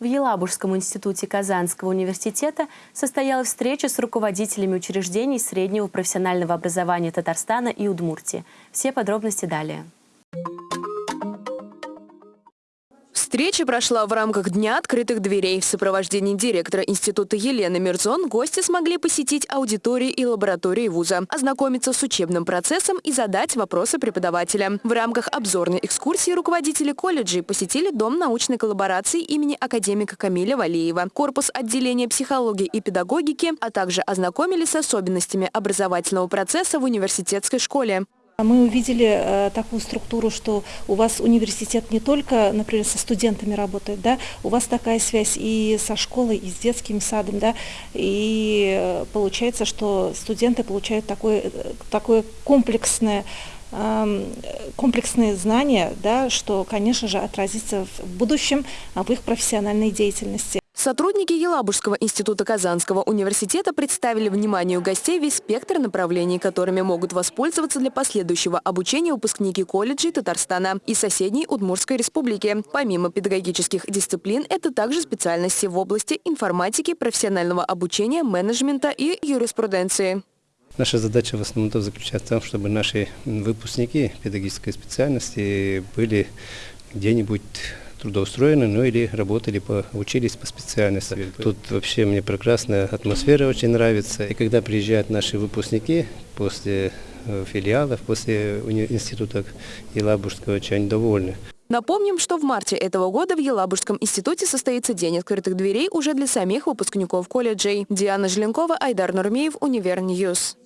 В Елабужском институте Казанского университета состоялась встреча с руководителями учреждений среднего профессионального образования Татарстана и Удмуртии. Все подробности далее. Встреча прошла в рамках Дня открытых дверей. В сопровождении директора института Елены Мирзон гости смогли посетить аудитории и лаборатории вуза, ознакомиться с учебным процессом и задать вопросы преподавателям. В рамках обзорной экскурсии руководители колледжей посетили Дом научной коллаборации имени академика Камиля Валеева, корпус отделения психологии и педагогики, а также ознакомились с особенностями образовательного процесса в университетской школе. Мы увидели э, такую структуру, что у вас университет не только, например, со студентами работает, да, у вас такая связь и со школой, и с детским садом, да, и э, получается, что студенты получают такое, э, такое комплексное эм, комплексные знания, да, что, конечно же, отразится в будущем в их профессиональной деятельности. Сотрудники Елабужского института Казанского университета представили вниманию гостей весь спектр направлений, которыми могут воспользоваться для последующего обучения выпускники колледжей Татарстана и соседней Удмурской республики. Помимо педагогических дисциплин, это также специальности в области информатики, профессионального обучения, менеджмента и юриспруденции. Наша задача в основном заключается в том, чтобы наши выпускники педагогической специальности были где-нибудь трудоустроены, ну или работали, по, учились по специальности. Тут вообще мне прекрасная атмосфера очень нравится. И когда приезжают наши выпускники после э, филиалов, после института Елабужского, очень довольны. Напомним, что в марте этого года в Елабужском институте состоится День открытых дверей уже для самих выпускников колледжей. Диана Желенкова, Айдар Нурмеев, Univer News.